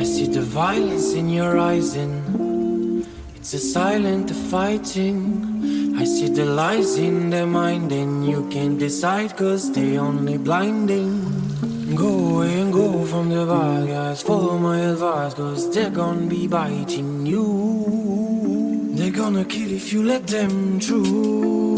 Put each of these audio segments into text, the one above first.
I see the violence in your eyes and It's a silent fighting. I see the lies in their mind And you can't decide cause they only blinding. Go away and go from the bad guys Follow my advice cause they're gonna be biting you. They're gonna kill if you let them through.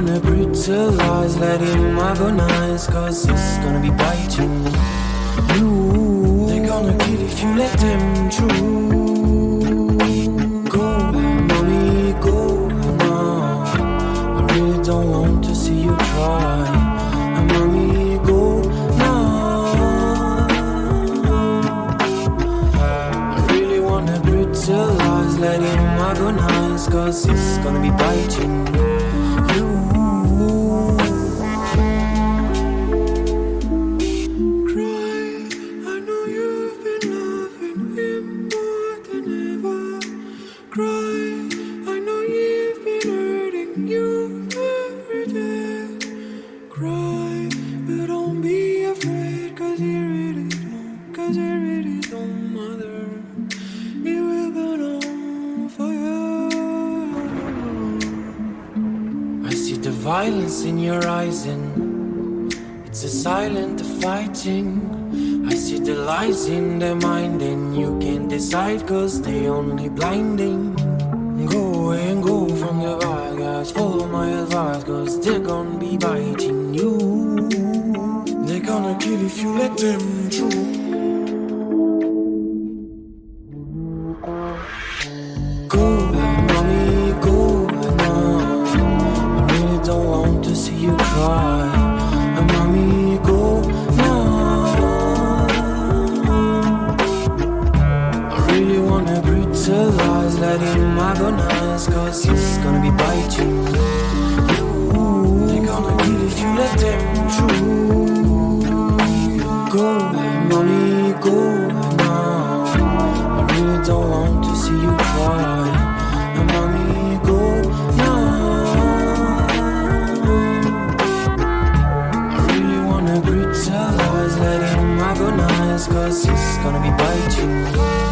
Wanna brutalize, let him agonize, cause it's gonna be biting you. They're gonna kill if you let them through. Go, mommy, go now. I really don't want to see you brutalize, let him agonize, cause it's gonna be biting I see the violence in your eyes and it's a silent fighting. I see the lies in their mind, and you can't decide cause they only blinding. Go away and go from the bad guys, follow my advice cause they're gonna be biting you. They're gonna kill if you let them through. agonize Cause it's gonna be biting. They're gonna kill if you let them through Go, mommy, go now I really don't want to see you cry Mommy, go now I really wanna brutalize Let him Cause it's gonna be biting. you